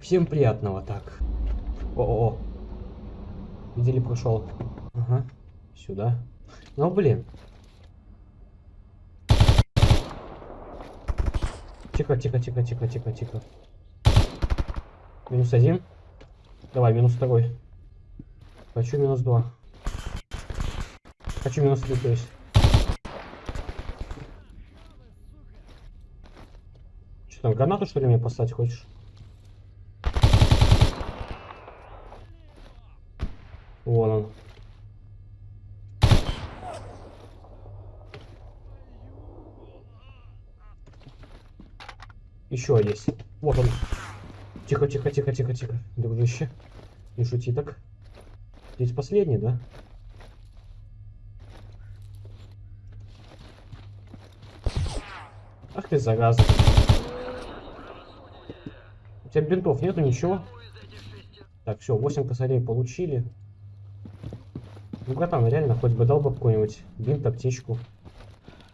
Всем приятного, так. О-о-о. Видели, прошел. Ага. Сюда. Ну, блин. Тихо, тихо, тихо, тихо, тихо, тихо. Минус один. Давай, минус второй. Хочу минус два. Хочу минус три, то есть. Что там, гранату что ли мне послать хочешь? Вон он. Еще есть. Вот он. Тихо, тихо, тихо, тихо, тихо. Дружище. Не шути так. Здесь последний, да? Ах ты зараза. У тебя бинтов нету, ничего? Так, все, 8 косарей получили. Ну, братан, реально, хоть бы дал бы какой-нибудь бинт, аптечку.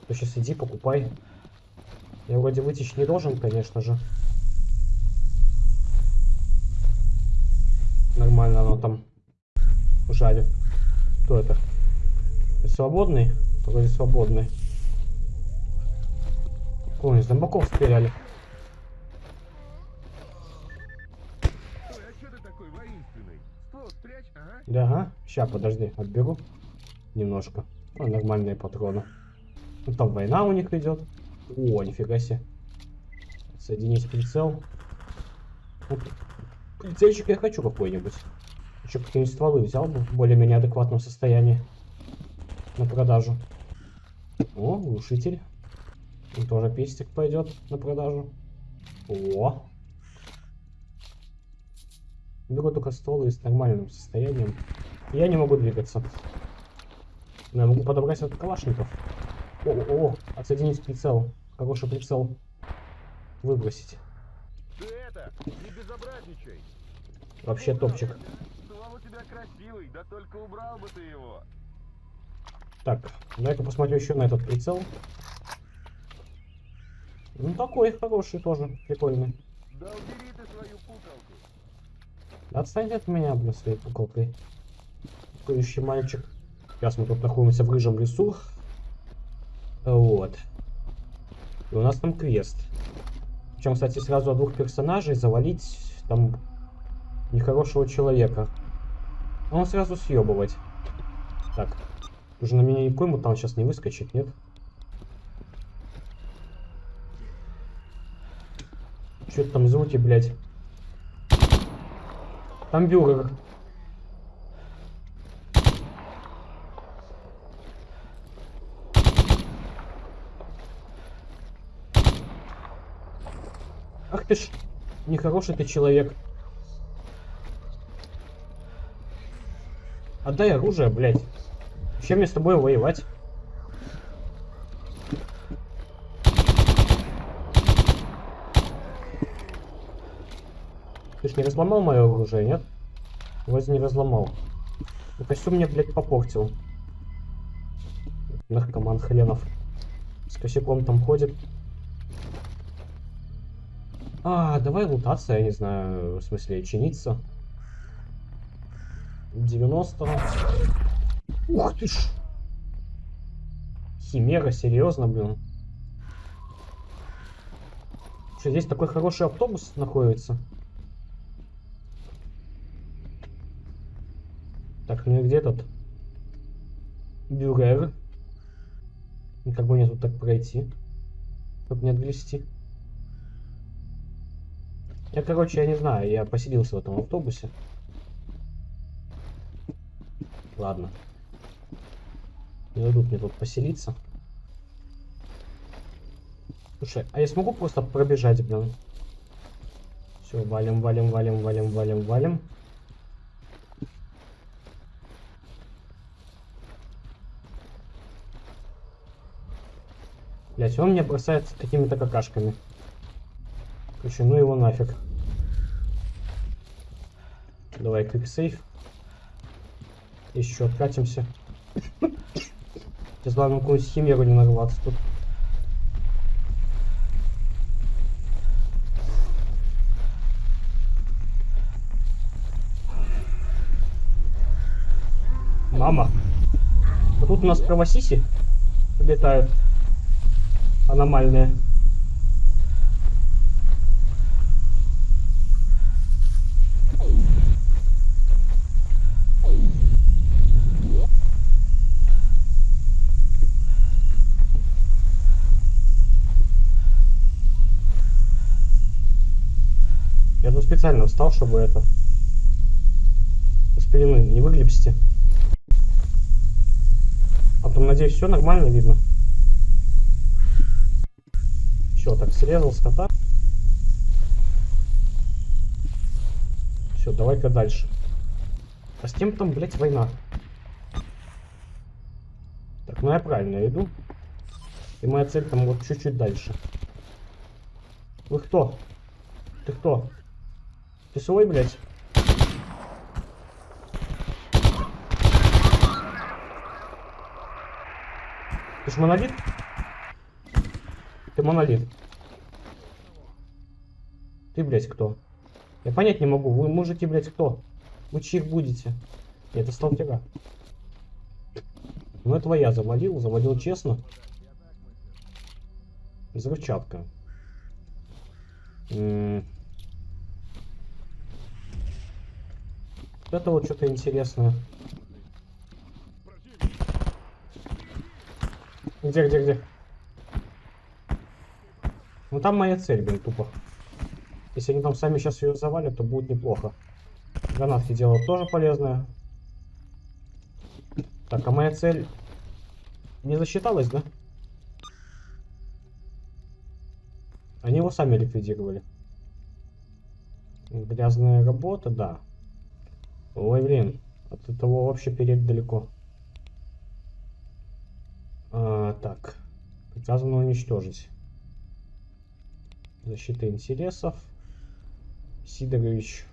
То сейчас иди, покупай. Я вроде вытечь не должен, конечно же. Нормально оно там жарит. Кто это? Свободный? Вроде свободный. Ой, зомбаков стреляли. Да, ага. Сейчас, подожди, отберу немножко. О, нормальные патроны. Ну, там война у них идет. О, нифига себе. Соединить прицел. Вот. Прицельчик я хочу какой-нибудь. Еще какие-нибудь стволы взял бы в более-менее адекватном состоянии. На продажу. О, глушитель. Он тоже пестик пойдет на продажу. О. Беру только стволы с нормальным состоянием. Я не могу двигаться. Но я могу подобрать от калашников. О, о, о, отсоединить прицел. Хороший прицел. Выбросить. Ты это, не безобразничай. Вообще топчик. Ствол у тебя красивый, да только убрал бы ты его. Так, дай-ка посмотрю еще на этот прицел. Ну такой хороший тоже, прикольный. Да убери ты свою пукалку. Да отстань от меня, блин, своей пуколкой. Курящий мальчик. Сейчас мы тут находимся в рыжем лесу. Вот. И у нас там квест. Причем, кстати, сразу от двух персонажей завалить там нехорошего человека. Он сразу съебывать. Так. Уже на меня никакой мутант сейчас не выскочит, нет? Что там звуки, блядь? Там бюрер. Ж, нехороший ты человек. Отдай оружие, блядь. Чем мне с тобой воевать? Ты ж не разломал мое оружие, нет? Вроде не разломал. Ну, костюм мне, блядь, попортил. Наркоман хренов. С косяком там ходит. А, давай лутаться, я не знаю, в смысле, чиниться. 90. Ух ты ж! Химера, серьезно, блин. Что, здесь такой хороший автобус находится? Так, ну и где тут? Бюрер. И как бы мне тут так пройти? Чтобы не отгрести. Я, короче, я не знаю, я поселился в этом автобусе. Ладно. Не дадут мне тут поселиться. Слушай, а я смогу просто пробежать, блин? Все, валим, валим, валим, валим, валим, валим. Блять, он мне бросается какими-то какашками. Короче, ну его нафиг. Давай клик-сейф. Еще откатимся. Сейчас ладно какую-нибудь химеру не нарваться тут. Мама. А тут у нас правосиси летают. Аномальные. Специально встал, чтобы это... С не выглядите. А там, надеюсь, все нормально видно. Все, так, срезал скота. Все, давай-ка дальше. А с кем там, блядь, война? Так, ну я правильно иду. И моя цель там вот чуть-чуть дальше. Вы кто? Ты кто? Ты свой, блядь? Ты ж монолит? Ты монолит. Ты, блядь, кто? Я понять не могу. Вы мужики, блядь, кто? Вы чьих будете? Это сталкера. Ну, этого я завалил. Завалил честно. Взрывчатка. М. это вот что-то интересное. Где, где, где? Ну там моя цель, блин, тупо. Если они там сами сейчас ее завалят, то будет неплохо. Гранатки делать тоже полезное. Так, а моя цель не засчиталась, да? Они его сами ликвидировали. Грязная работа, да. Ой, блин, от этого вообще перед далеко. А, так, приказано уничтожить. Защита интересов. Сидорович.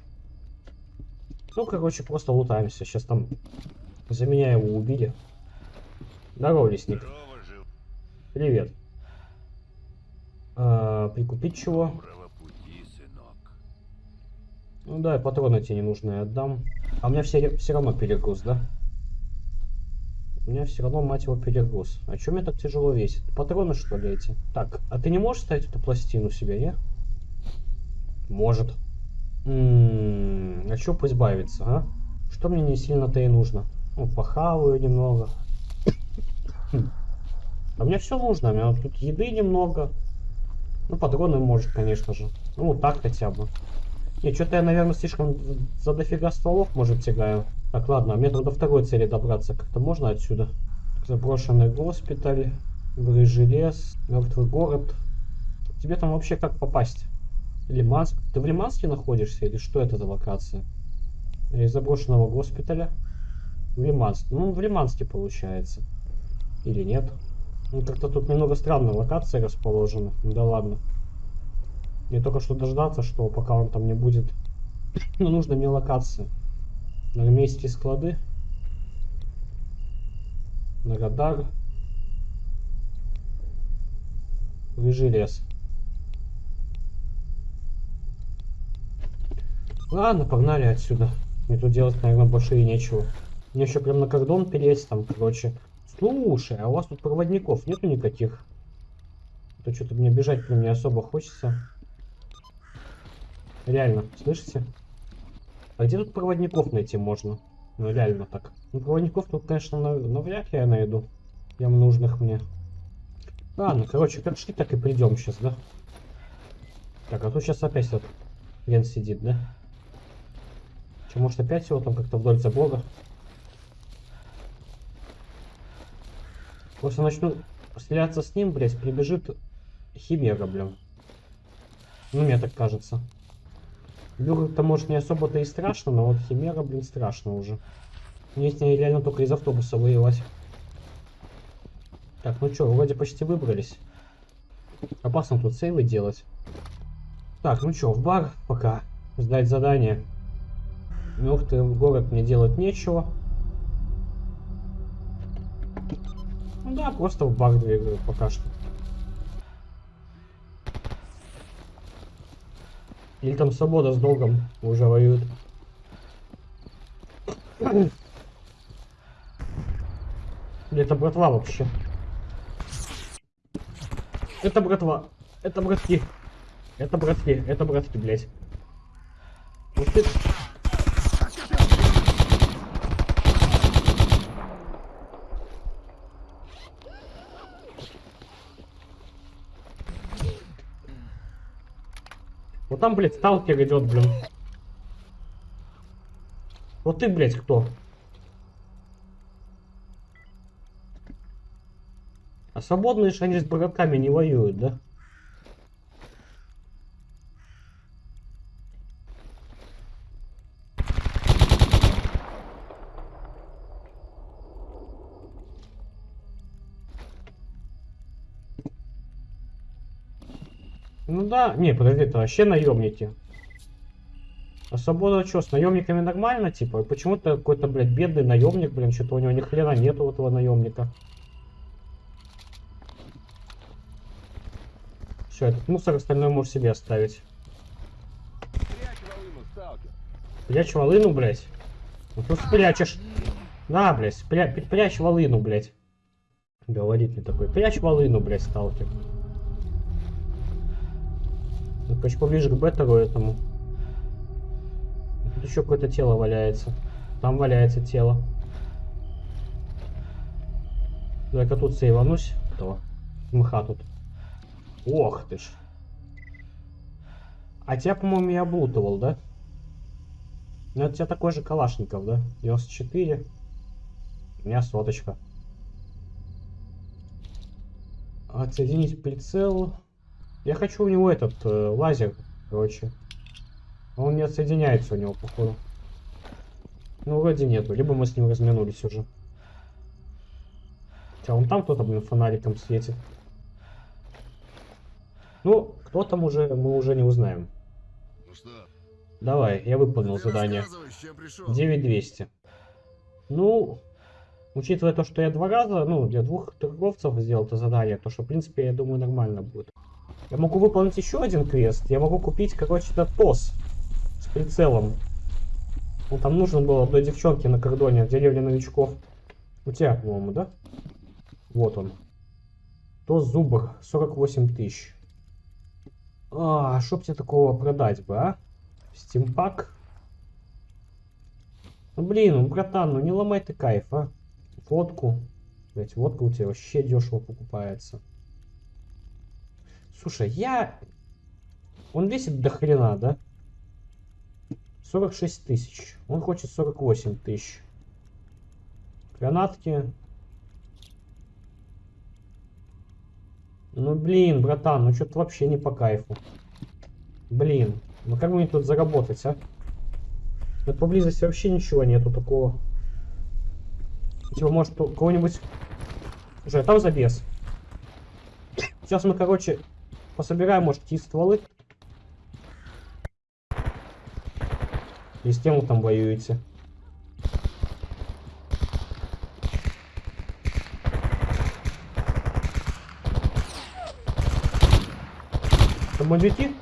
Ну, короче, просто лутаемся. Сейчас там за меня его убили. Здорово, лесник. Здорово. Привет. А, прикупить чего? Пути. Ну да, патроны тебе ненужные отдам. А у меня все, все равно перегруз, да? У меня все равно, мать его, перегруз. А чем мне так тяжело весит? Патроны, что ли, эти? Так, а ты не можешь ставить эту пластину себе, не? Может. М, а чё избавиться, а? Что мне не сильно-то и нужно? Ну, похаваю немного. А мне все нужно. У меня тут еды немного. Ну, патроны может, конечно же. Ну, вот так хотя бы. Не, что-то я, наверное, слишком за дофига стволов, может, тягаю. Так, ладно, мне до второй цели добраться как-то можно отсюда? Заброшенный госпиталь, рыжий лес, мертвый город. Тебе там вообще как попасть? Лиманск? Ты в Лиманске находишься или что это за локация? Из заброшенного госпиталя в Лиманск. Ну, в Лиманске получается. Или нет? Ну, как-то тут немного странная локация расположена. Да ладно. Мне только что дождаться, что пока он там не будет. Но нужно мне локация. На месте склады. На радар. Рыжий лес. Ладно, погнали отсюда. Мне тут делать, наверное, больше и нечего. Мне еще прям на кордон переть там, короче. Слушай, а у вас тут проводников нету никаких? А То что-то мне бежать прям не особо хочется. Реально, слышите? А где тут проводников найти можно? Ну реально так. Ну проводников тут, конечно, нав- навряд ли я найду. Прям нужных мне. Ладно, короче, как шли, так и придем сейчас, да? Так, а тут сейчас опять этот хрен сидит, да? Че, может опять его там как-то вдоль забора? Просто начну стреляться с ним, блядь, прибежит химера, блин. Ну, мне так кажется. Люр-то, может, не особо-то и страшно, но вот химера, блин, страшно уже. Мне с ней реально только из автобуса воевать. Так, ну что, вроде почти выбрались. Опасно тут сейвы делать. Так, ну что, в бар пока. Сдать задание. Мертвый город мне делать нечего. Ну да, просто в бар двигаю пока что. Или там свобода с долгом уже воюют. Это братва вообще? Это братва. Это братки. Это братки. Это братки, блядь. Вот ты... там, блядь, сталкер идет, блин. Вот ты, блядь, кто? А свободные же они с братками не воюют, да? Ну да, не, подожди, это вообще наемники. А свобода что, с наемниками нормально, типа? Почему-то какой-то, блядь, бедный наемник, блин, что-то у него ни хрена нету этого наемника. Все, этот мусор остальное можешь себе оставить. Прячь волыну, блядь. Ну тут спрячешь. На, блядь, спря... пр- прячь волыну, блядь. Говорит мне такой. Прячь волыну, блядь, сталкер. Ну, короче, поближе к беттеру этому. Тут еще какое-то тело валяется. Там валяется тело. Давай-ка тут сейванусь. Этого. Мха тут. Ох ты ж. А тебя, по-моему, я облутывал, да? Ну, это у тебя такой же Калашников, да? 94. У меня соточка. Отсоединить прицел. Я хочу у него этот э, лазер, короче. Он не отсоединяется у него, походу. Ну, вроде нету. Либо мы с ним разминулись уже. Хотя он там кто-то, блин, фонариком светит. Ну, кто там уже, мы уже не узнаем. Ну что, Давай, я выполнил ты задание. рассказывай, с чем пришел. 9200. Ну, учитывая то, что я два раза, ну, для двух торговцев сделал это задание, то что, в принципе, я думаю, нормально будет. Я могу выполнить еще один квест. Я могу купить, короче, этот ТОС с прицелом. Ну, там нужно было одной девчонке на кордоне, в деревне новичков. У тебя, по-моему, да? Вот он. ТОС Зубр, 48 тысяч. А, чтоб тебе такого продать бы, а? Стимпак. Ну блин, ну братан, ну не ломай ты кайф, а. Водку. Блять, водка у тебя вообще дешево покупается. Слушай, я... Он весит до хрена, да? 46 тысяч. Он хочет 48 тысяч. Гранатки. Ну блин, братан, ну что-то вообще не по кайфу. Блин, ну как мне тут заработать, а? Тут поблизости вообще ничего нету такого. Типа, может, кого-нибудь... Слушай, а там забес. Сейчас мы, короче, пособираем, может, какие стволы. И с кем вы там бандюки?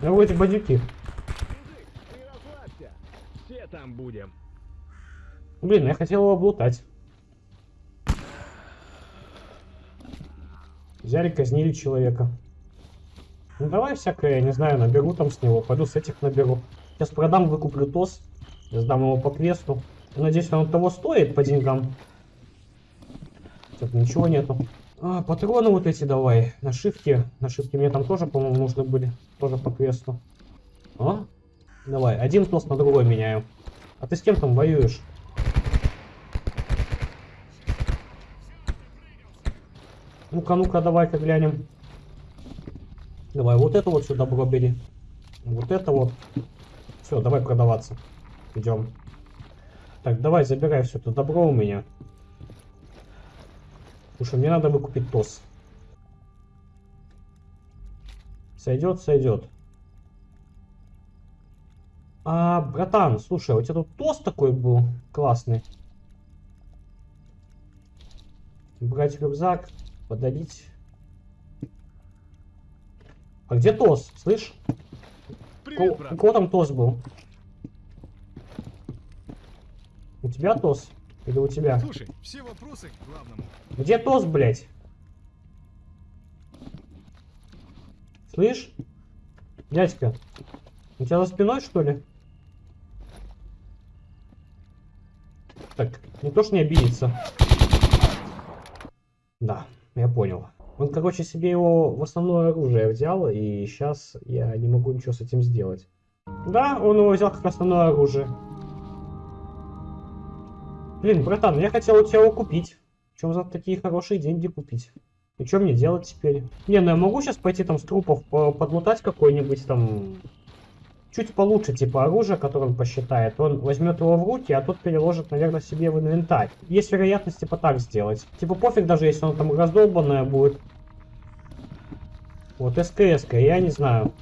Ну, вот эти бандюки. Мужик, ты расслабься. Все там будем. Блин, я хотел его облутать. Взяли, казнили человека. Ну давай всякое, я не знаю, наберу там с него. Пойду с этих наберу. Сейчас продам, выкуплю ТОС. Сдам его по квесту. Надеюсь, он того стоит по деньгам. Тут ничего нету. А, патроны вот эти давай. Нашивки. Нашивки мне там тоже, по-моему, нужны были. Тоже по квесту. А? Давай, один ТОС на другой меняю. А ты с кем там воюешь? Ну-ка, ну-ка, давай-ка глянем. Давай, вот это вот все добро бери. Вот это вот. Все, давай продаваться. Идем. Так, давай, забирай все это добро у меня. Слушай, мне надо выкупить ТОС. Сойдет, сойдет. А, братан, слушай, у тебя тут ТОС такой был классный. Брать рюкзак, подарить. А где Тос? Слышь? У Привет, у брат. кого там Тос был? У тебя Тос? Или у тебя? Слушай, все вопросы к главному. Где Тос, блядь? Слышь? Дядька, у тебя за спиной, что ли? Так, не то, что не обидится. Да, я понял. Он, короче, себе его в основное оружие взял, и сейчас я не могу ничего с этим сделать. Да, он его взял как основное оружие. Блин, братан, я хотел у тебя его купить. Чем за такие хорошие деньги купить? И что мне делать теперь? Не, ну я могу сейчас пойти там с трупов по- подлутать какой-нибудь там... Чуть получше, типа оружие, которое он посчитает. Он возьмет его в руки, а тот переложит, наверное, себе в инвентарь. Есть вероятность, типа, так сделать. Типа, пофиг даже, если он там раздолбанное будет. Вот, СКС, я не знаю.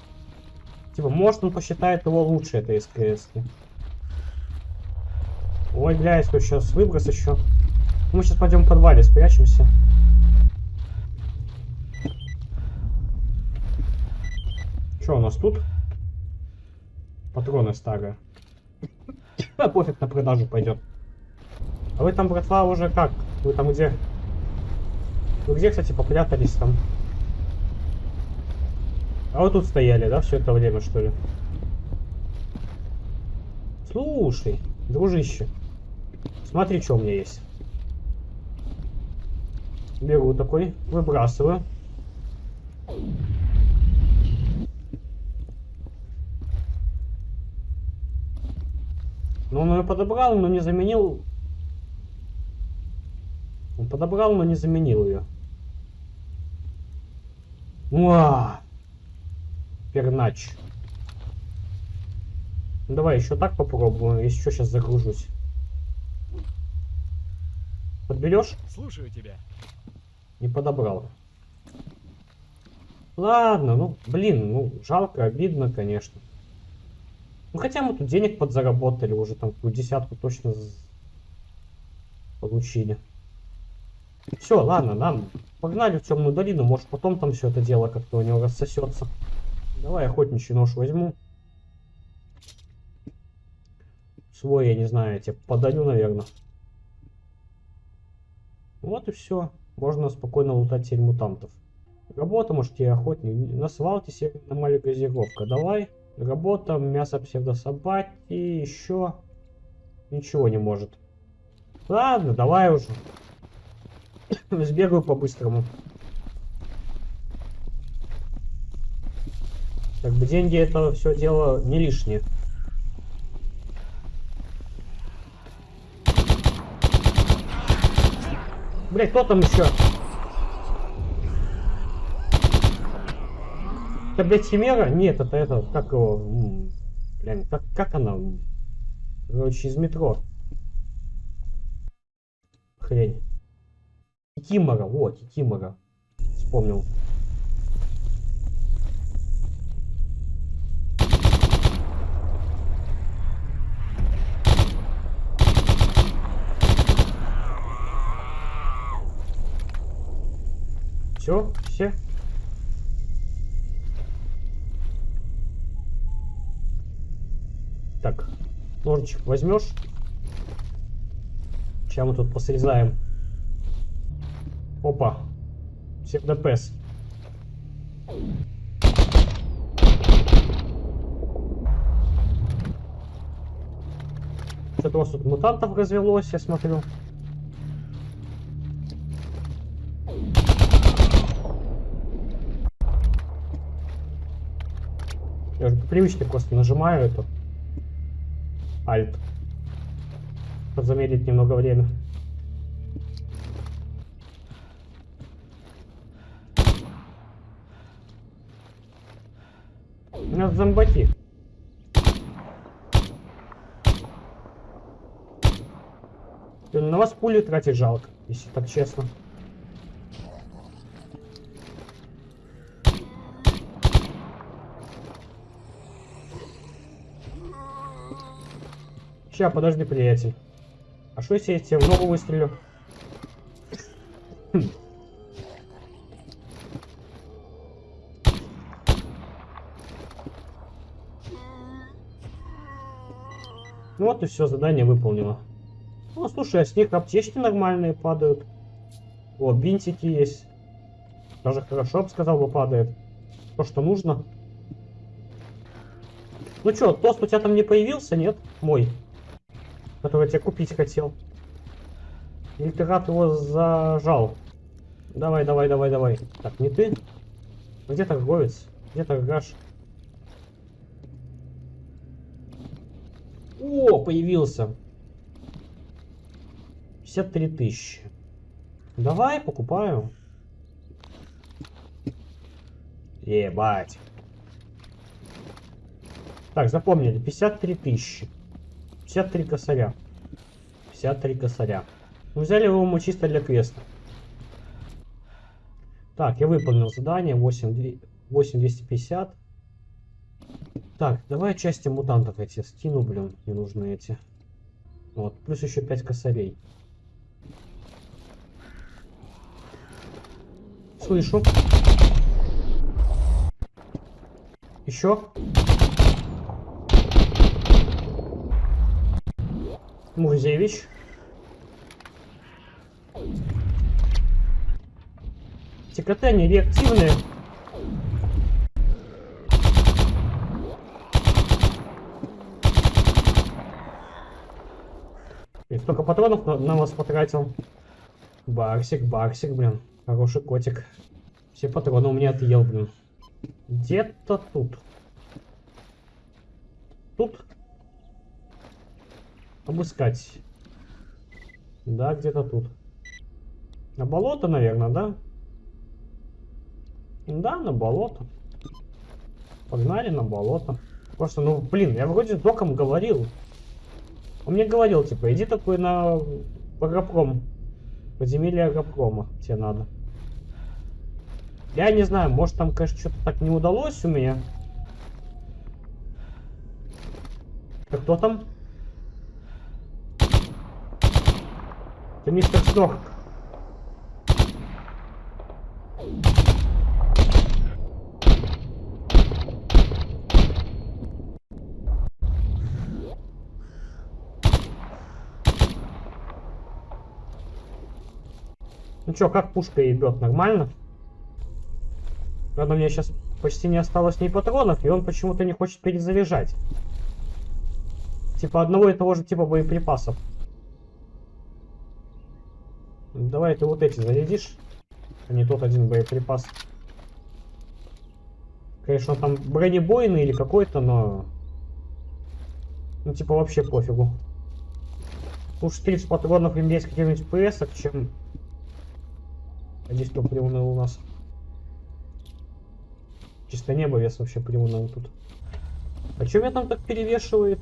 Типа, может он посчитает его лучше, это СКС. -ки. Ой, блядь, тут сейчас выброс еще. Мы сейчас пойдем в подвале, спрячемся. Что у нас тут? Патроны старые. А пофиг, на продажу пойдет. А вы там, братва, уже как? Вы там где? Вы где, кстати, попрятались там? А вы тут стояли, да, все это время, что ли? Слушай, дружище, смотри, что у меня есть. Беру такой, выбрасываю. Ну, он ее подобрал, но не заменил. Он подобрал, но не заменил ее. Уа! Пернач. Ну, давай еще так попробую, если что, сейчас загружусь. Подберешь? Слушаю тебя. Не подобрал. Ладно, ну, блин, ну, жалко, обидно, конечно. Ну, хотя мы тут денег подзаработали, уже там какую десятку точно получили. Все, ладно, нам погнали в темную долину, может потом там все это дело как-то у него рассосется. Давай охотничий нож возьму. Свой, я не знаю, я тебе подарю, наверное. Вот и все. Можно спокойно лутать теперь мутантов. Работа, может, я охотник. На свалке северная маленькая газировка. Давай. Работа, мясо псевдособаки, еще ничего не может. Ладно, давай уже. Сбегаю по-быстрому. Как бы деньги это все дело не лишнее. Блять, кто там еще? Это, блядь, Химера? Нет, это это, как его, блин, как, как она? Короче, из метро. Хрень. Кикимора, вот, Кикимора. Вспомнил. Все, все. Так, ножичек возьмешь? Сейчас мы тут посрезаем. Опа. Псевдопес. Что-то у вас тут мутантов развелось, я смотрю. Я уже по привычке просто нажимаю эту Альт. Замедлить немного время. У меня зомбаки. На вас пули тратить жалко, если так честно. Ща, подожди, приятель. А что если я тебе в ногу выстрелю? Хм. Ну вот и все, задание выполнено. Ну, слушай, а с них аптечки нормальные падают. О, бинтики есть. Даже хорошо, бы сказал бы, падает. То, что нужно. Ну что, тост у тебя там не появился, нет? Мой. Который я купить хотел. Или ты рад его зажал? Давай, давай, давай, давай. Так, не ты? Где торговец? Где торгаш? О, появился. 53 тысячи. Давай, покупаю. Ебать. Так, запомнили. 53 тысячи. 53 косаря. 53 косаря. Ну, взяли его мы чисто для квеста. Так, я выполнил задание. 8, 8250. Так, давай части мутантов эти скину, блин. Не нужны эти. Вот, плюс еще 5 косарей. Слышу. Еще. Мурзевич. ТКТ не реактивные. И столько патронов на, на вас потратил. Барсик, барсик, блин. Хороший котик. Все патроны у меня отъел, блин. Где-то тут. Тут? Обыскать. Да, где-то тут. На болото, наверное, да? Да, на болото. Погнали на болото. Просто, ну, блин, я вроде с доком говорил. Он мне говорил, типа, иди такой на агропром. Подземелье агропрома тебе надо. Я не знаю, может там, конечно, что-то так не удалось у меня. А кто там? Это мистер Снорк. Ну чё, как пушка ебет, нормально? Правда, меня сейчас почти не осталось ни патронов, и он почему-то не хочет перезаряжать. Типа одного и того же типа боеприпасов. Давай ты вот эти зарядишь, а не тот один боеприпас. Конечно, он там бронебойный или какой-то, но... Ну, типа, вообще пофигу. Лучше 30 патронов иметь каких-нибудь ПС, чем... А здесь кто приуныл у нас? Чисто небо вес вообще приуныл тут. А что меня там так перевешивает?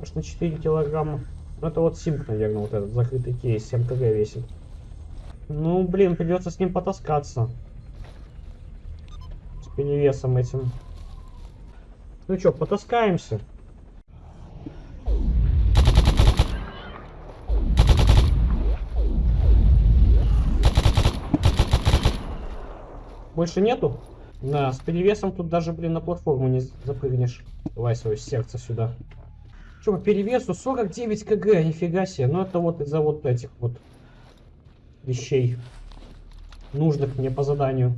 Аж на 4 килограмма. Ну, это вот симп, наверное, вот этот закрытый кейс, 7 кг весит. Ну, блин, придется с ним потаскаться. С перевесом этим. Ну что, потаскаемся. Больше нету? Да, с перевесом тут даже, блин, на платформу не запрыгнешь. Давай свое сердце сюда. Че, по перевесу 49 кг, нифига себе. Ну это вот из-за вот этих вот вещей, нужных мне по заданию.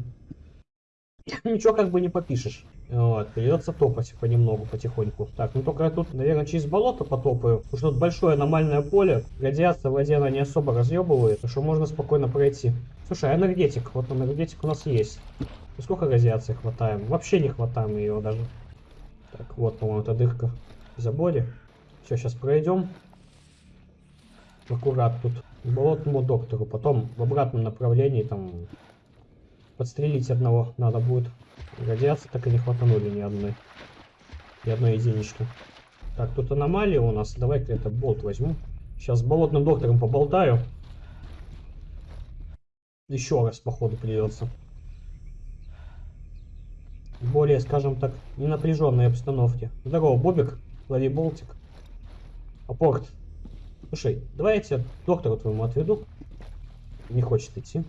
Ничего как бы не попишешь. Вот, придется топать понемногу, потихоньку. Так, ну только я тут, наверное, через болото потопаю. Потому что тут большое аномальное поле. Радиация в воде она не особо разъебывает, так что можно спокойно пройти. Слушай, а энергетик? Вот энергетик у нас есть. И сколько радиации хватаем? Вообще не хватаем ее даже. Так, вот, по-моему, эта дырка в заборе. Все, сейчас пройдем. Аккурат тут болотному доктору. Потом в обратном направлении там подстрелить одного надо будет. Радиации так и не хватанули ни одной. Ни одной единички. Так, тут аномалия у нас. Давай-ка это болт возьму. Сейчас с болотным доктором поболтаю. Еще раз, походу, придется. В более, скажем так, ненапряженной обстановке. Здорово, Бобик. Лови болтик. Апорт. Слушай, давай я тебя доктору твоему отведу. Не хочет идти.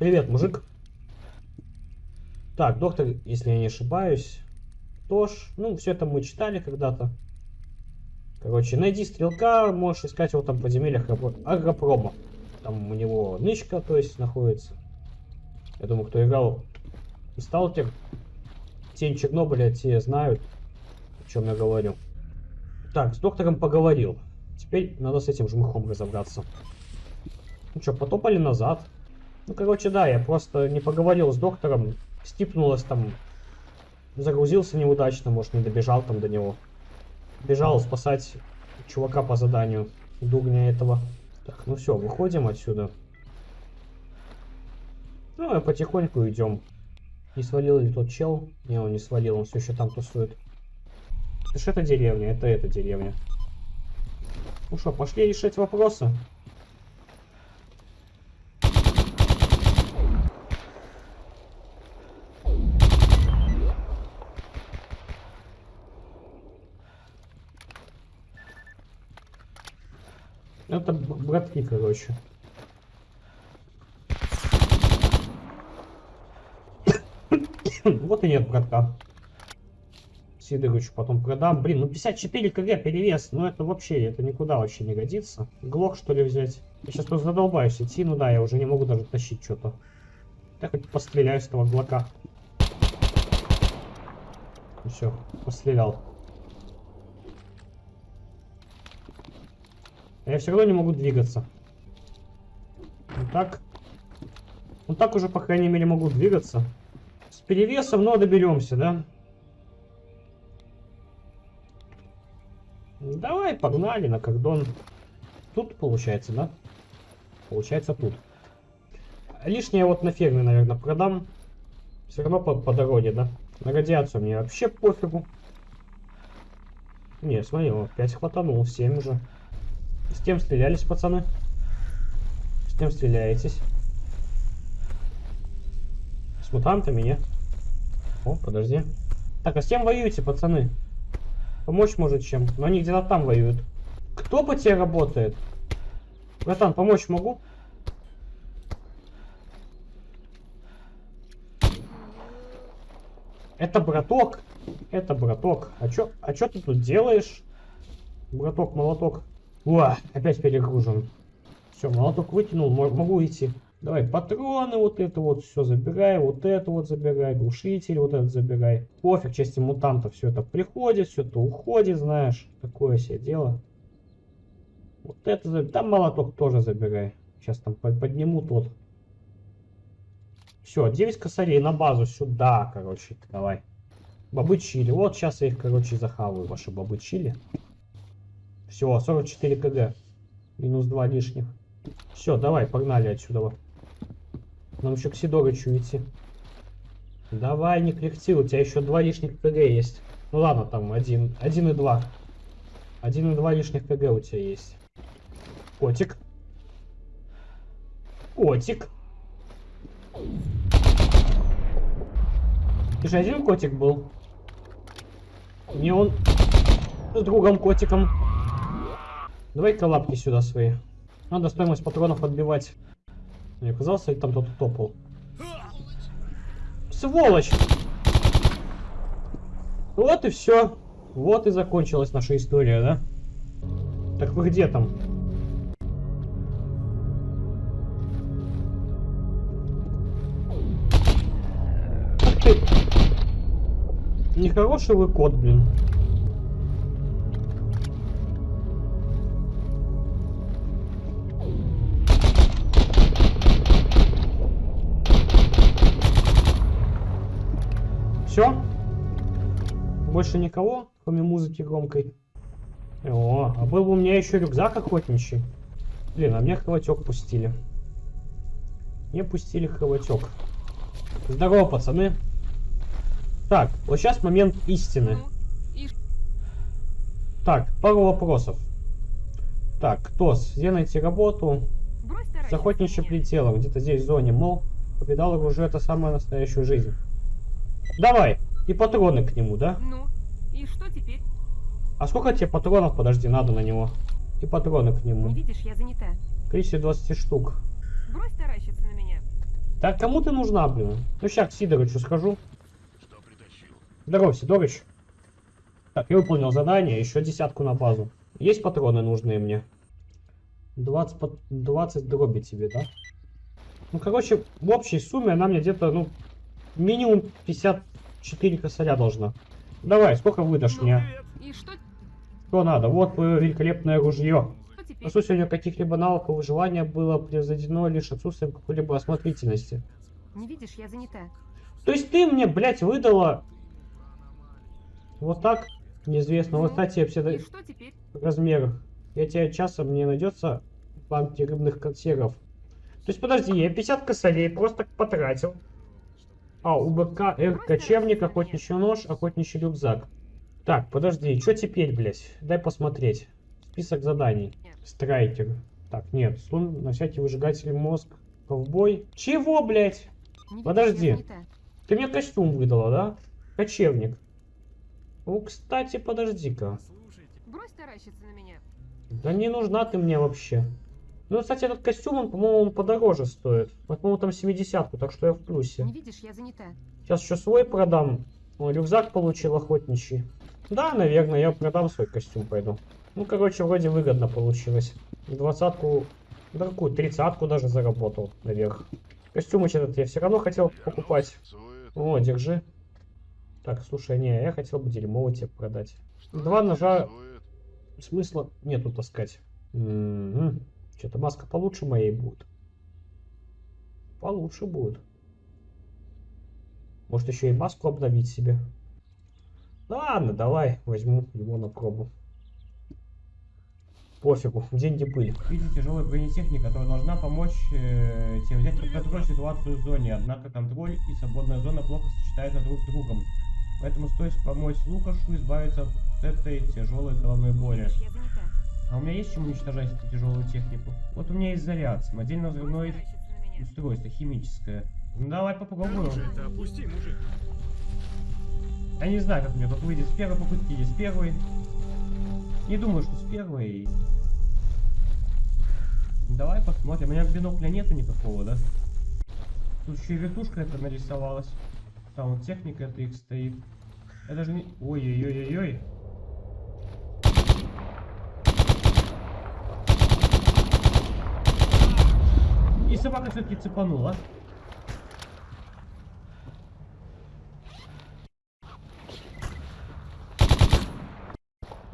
Привет, мужик. Так, доктор, если я не ошибаюсь, тоже. Ну, все это мы читали когда-то. Короче, найди стрелка, можешь искать его там в подземельях агро- агропрома. Там у него нычка, то есть, находится. Я думаю, кто играл в Сталкер, Тень Чернобыля, те знают, о чем я говорю. Так, с доктором поговорил. Теперь надо с этим жмыхом разобраться. Ну что, потопали назад. Ну, короче, да, я просто не поговорил с доктором. Стипнулось там. Загрузился неудачно, может, не добежал там до него. Бежал спасать чувака по заданию. Дурня этого. Так, ну все, выходим отсюда. Ну, и потихоньку идем. Не свалил ли тот чел? Не, он не свалил, он все еще там тусует. Это ж это деревня, это эта деревня. Ну что, пошли решать вопросы. Это б- братки, короче. Вот и нет братка. Сидоровичу потом продам. Блин, ну 54 кг перевес. Ну это вообще, это никуда вообще не годится. Глок что ли взять? Я сейчас просто задолбаюсь идти. Ну да, я уже не могу даже тащить что-то. Я хоть постреляю с этого глока. Все, пострелял. Я все равно не могу двигаться. Вот так. Вот так уже, по крайней мере, могу двигаться. С перевесом, но доберемся, да? Давай, погнали на кордон. Тут получается, да? Получается тут. Лишнее вот на ферме, наверное, продам. Все равно по, по дороге, да? На радиацию мне вообще пофигу. Не, смотри, вот 5 хватанул, 7 уже. С кем стрелялись, пацаны? С кем стреляетесь? С мутантами, нет? О, подожди. Так, а с кем воюете, пацаны? Помочь может чем? Но они где-то там воюют. Кто по тебе работает? Братан, помочь могу? Это браток. Это браток. А чё, а чё ты тут делаешь? Браток, молоток. Уа, опять перегружен. Все, молоток вытянул, мо- могу идти. Давай, патроны вот это вот все забирай, вот это вот забирай, глушитель вот этот забирай. Пофиг, части мутантов все это приходит, все это уходит, знаешь. Такое себе дело. Вот это забирай. Там молоток тоже забирай. Сейчас там под- подниму тот. Все, 9 косарей на базу сюда, короче, давай. Бобы чили. Вот сейчас я их, короче, захаваю, ваши бобы чили. Все, 44 кг. Минус 2 лишних. Все, давай, погнали отсюда. Нам еще к Сидорычу идти. Давай, не кряхти, у тебя еще два лишних КГ есть. Ну ладно, там один, один и два. Один и два лишних КГ у тебя есть. Котик. Котик. Ты же один котик был. Не он с другом котиком. Давай-ка лапки сюда свои. Надо стоимость патронов отбивать. Не оказался ли там кто-то топал? Сволочь! Вот и все. Вот и закончилась наша история, да? Так вы где там? Нехороший вы кот, блин. Больше никого, кроме музыки громкой. О, а был бы у меня еще рюкзак охотничий. Блин, а мне хватек пустили. Мне пустили хватек. Здорово, пацаны. Так, вот сейчас момент истины. Так, пару вопросов. Так, КТОС, где найти работу? С охотничьим прицелом, где-то здесь в зоне, мол, повидал оружие, это самая настоящая жизнь. Давай, и патроны к нему, да? Ну, и что теперь? А сколько тебе патронов, подожди, надо на него? И патроны к Не нему. видишь, я занята. Количество 20 штук. Брось таращиться на меня. Так, кому ты нужна, блин? Ну, сейчас к Сидорычу схожу. Что притащил? Здорово, Сидорыч. Так, я выполнил задание, еще десятку на базу. Есть патроны нужные мне? 20, пат- 20 дроби тебе, да? Ну, короче, в общей сумме она мне где-то, ну, минимум 54 косаря должна. Давай, сколько выдашь мне? И что, Что надо? Вот твое великолепное ружье. Отсутствие каких-либо навыков выживания было превзойдено лишь отсутствием какой-либо осмотрительности. Не видишь, я занята. То есть ты мне, блядь, выдала вот так, неизвестно. Вот, Ну, кстати, все теперь? размерах. Я тебе часом не найдется в банке рыбных консервов. То есть, подожди, я 50 косарей просто потратил. А, у БК Р кочевник, охотничий нож, охотничий рюкзак. Так, подожди, что теперь, блядь? Дай посмотреть. Список заданий. Страйкер. Так, нет, сун на всякий выжигатель мозг. Ковбой. Чего, блядь? Подожди. Ты мне костюм выдала, да? Кочевник. Ну, кстати, подожди-ка. Слушайте. Брось таращиться на меня. Да не нужна ты мне вообще. Ну, кстати, этот костюм, он, по-моему, он подороже стоит. Вот, по-моему, там 70 так что я в плюсе. Не видишь, я занята. Сейчас еще свой продам. О, рюкзак получил охотничий. Да, наверное, я продам свой костюм, пойду. Ну, короче, вроде выгодно получилось. Двадцатку, да какую, тридцатку даже заработал наверх. Костюмыч этот я все равно хотел покупать. О, держи. Так, слушай, не, я хотел бы дерьмово тебе продать. Два ножа смысла нету таскать. Что-то маска получше моей будет. Получше будет. Может еще и маску обновить себе. Ладно, давай возьму его на пробу. Пофигу, деньги были. Видите тяжелая бронетехника, которая должна помочь э, тебе взять под контроль ситуацию в зоне. Однако контроль и свободная зона плохо сочетаются друг с другом. Поэтому стоит помочь Лукашу избавиться от этой тяжелой головной боли. А у меня есть чем уничтожать эту тяжелую технику? Вот у меня есть заряд, самодельно взрывное устройство, химическое. Ну давай попробуем. Это опусти, мужик. Я не знаю, как мне тут выйдет с первой попытки или с первой. Не думаю, что с первой. Давай посмотрим. У меня бинокля нету никакого, да? Тут еще и вертушка это нарисовалась. Там вот техника это их стоит. Я даже не... Ой-ой-ой-ой-ой. И собака все-таки цепанула.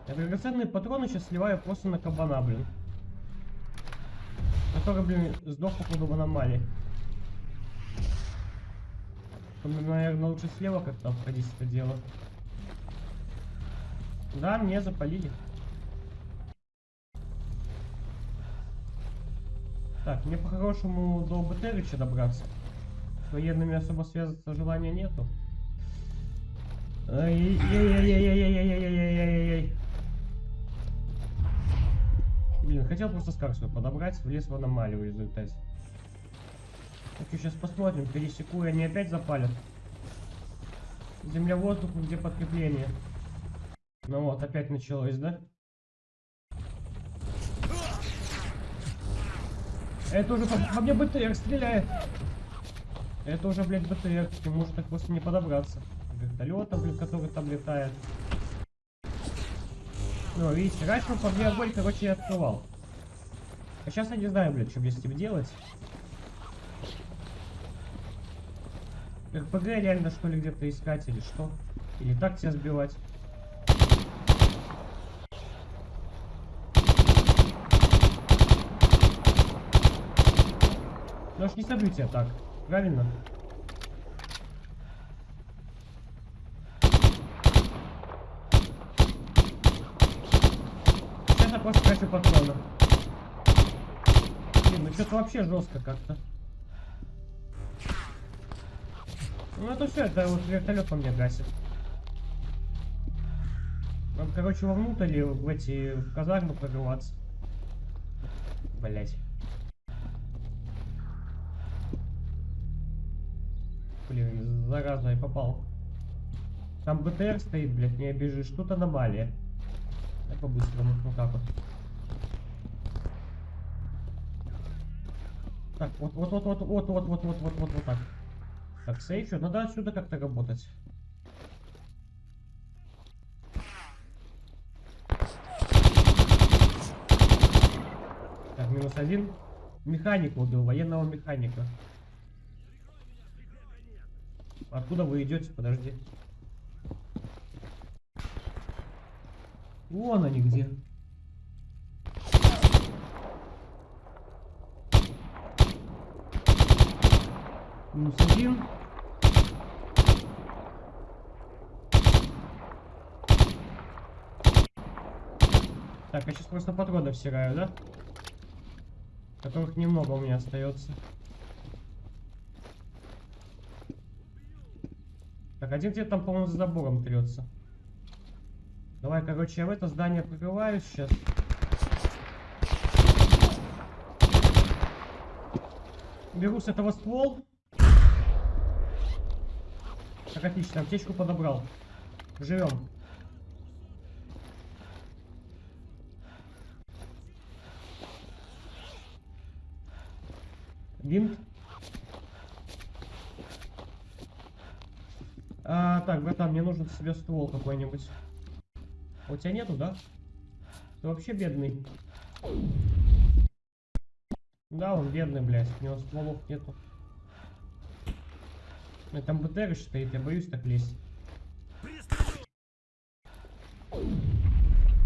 Я драгоценные патроны сейчас сливаю просто на кабана, блин. Который, блин, сдох походу в аномалии. Наверное, лучше слева как-то обходить это дело. Да, мне запалили. Так, мне по-хорошему до БТРича добраться. С военными особо связаться желания нету. Ай-яй-яй-яй-яй-яй-яй-яй-яй-яй-яй. Блин, хотел просто скар свой подобрать, влез в аномалию в результате. Так, сейчас посмотрим, пересеку, и они опять запалят. Земля, воздух, где подкрепление. Ну вот, опять началось, да? Это уже по, мне БТР стреляет. Это уже, блядь, БТР, ты можешь так просто не подобраться. Вертолета, блядь, который там летает. Ну, видите, раньше он по мне огонь, короче, я открывал. А сейчас я не знаю, блядь, что мне с этим делать. РПГ реально, что ли, где-то искать или что? Или так тебя сбивать? Собью тебя так, правильно? Сейчас я просто хочу патрона. Блин, ну что-то вообще жестко как-то. Ну это все, это вот вертолет по мне гасит. Надо, короче, вовнутрь в эти в казармы прорываться. Блять. Блин, зараза, я попал. Там БТР стоит, блядь, не обижишь. Тут аномалия. Так по-быстрому, ну как вот. Так, вот, вот, вот, вот, вот, вот, вот, вот, вот, вот, вот так. Так, сейфер, надо отсюда как-то работать. Так, минус один. Механика убил, военного механика. Откуда вы идете? Подожди. Вон они где. Минус один. Так, я сейчас просто патроны всираю, да? Которых немного у меня остается. Так, один где-то там, по-моему, за забором трется. Давай, короче, я в это здание прикрываюсь сейчас. Беру с этого ствол. Так, отлично, аптечку подобрал. Живем. Бинт. А, так, братан, мне нужен себе ствол какой-нибудь. А У тебя нету, да? Ты вообще бедный. Да, он бедный, блядь. У него стволов нету. Там БТР стоит, я боюсь так лезть.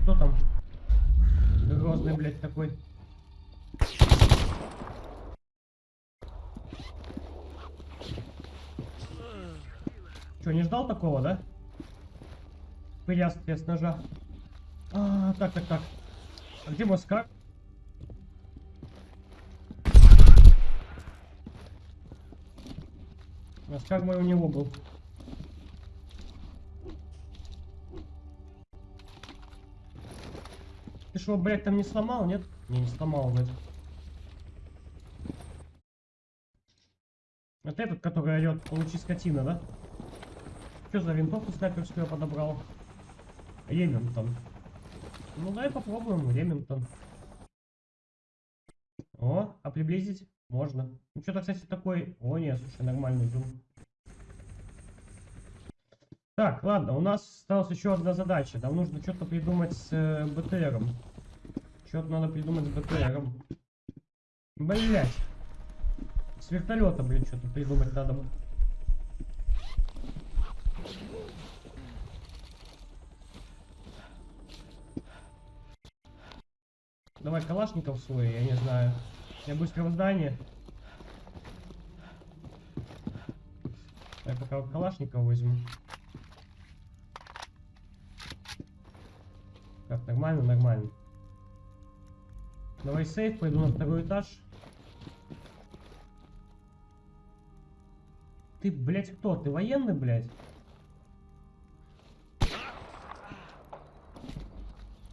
Кто там? Грозный, блядь, такой. Че, не ждал такого, да? Прястки с ножа. А, так, так, так. А где Москва? Москва мой у него был. Ты что, блядь, там не сломал, нет? Не, не сломал, блядь. Это этот, который орет, получи скотина, да? Что за винтовку снайперскую я подобрал? Ремингтон. Ну давай попробуем Ремингтон. О, а приблизить можно. Ну что-то, кстати, такой... О, нет, слушай, нормальный зум. Так, ладно, у нас осталась еще одна задача. Нам нужно что-то придумать с э, БТРом. Что-то надо придумать с БТРом. Блять. С вертолета, блин, что-то придумать надо. Давай калашников свой, я не знаю. Я быстро в здание. Я пока калашников возьму. Так, нормально, нормально. Давай сейф, пойду на второй этаж. Ты, блядь, кто? Ты военный, блядь?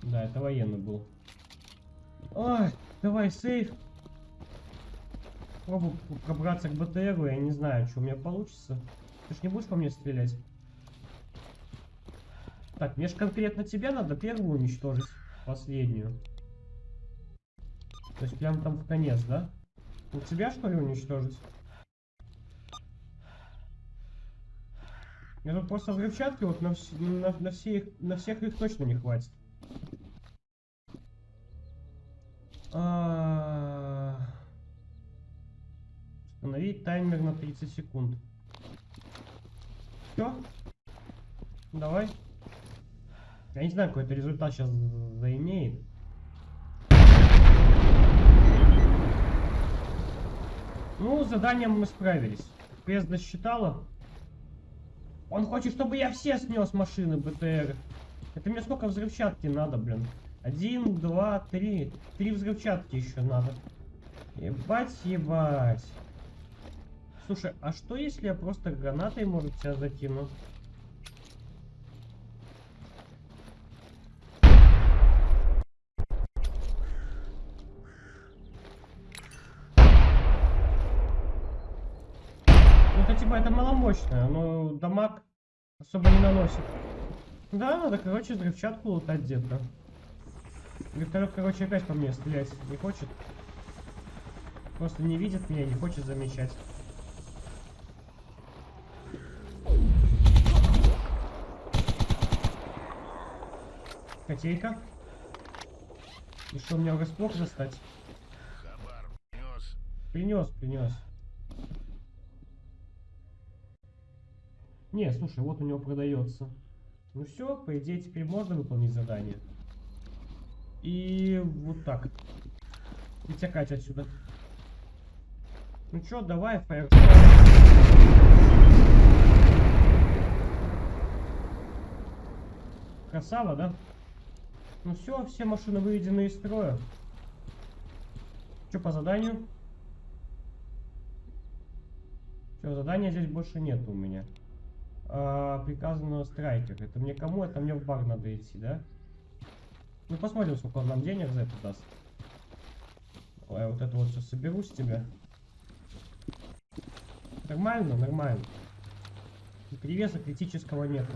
Да, это военный был. Ой, давай сейф. Пробую пробраться к БТРу, я не знаю, что у меня получится. Ты ж не будешь по мне стрелять? Так, мне ж конкретно тебя надо первую уничтожить, последнюю. То есть прям там в конец, да? У тебя что ли уничтожить? Мне тут просто взрывчатки вот на, вс- на, на, все их- на всех их точно не хватит. Установить таймер на 30 секунд. Все? Давай. Я не знаю, какой это результат сейчас заимеет. Ну, с заданием мы справились. Квест досчитала. Он хочет, чтобы я все снес машины БТР. Это мне сколько взрывчатки надо, блин? Один, два, три. Три взрывчатки еще надо. Ебать, ебать. Слушай, а что если я просто гранатой, может, тебя закину? Ну, типа, это маломощное, но дамаг особо не наносит. Да, надо, короче, взрывчатку лутать где-то. Вертолет, короче, опять по мне стрелять не хочет. Просто не видит меня, не хочет замечать. Котейка. И что, мне врасплох застать? Принес, принес. Не, слушай, вот у него продается. Ну все, по идее теперь можно выполнить задание. И вот так. Вытекать отсюда. Ну чё, давай, Фаер. Красава, да? Ну все, все машины выведены из строя. Что по заданию? Все, задания здесь больше нет у меня. А, приказано страйкер. Это мне кому? Это мне в бар надо идти, да? Ну посмотрим, сколько он нам денег за это даст. Давай я вот это вот сейчас соберу с тебя. Нормально, нормально. Перевеса критического нету.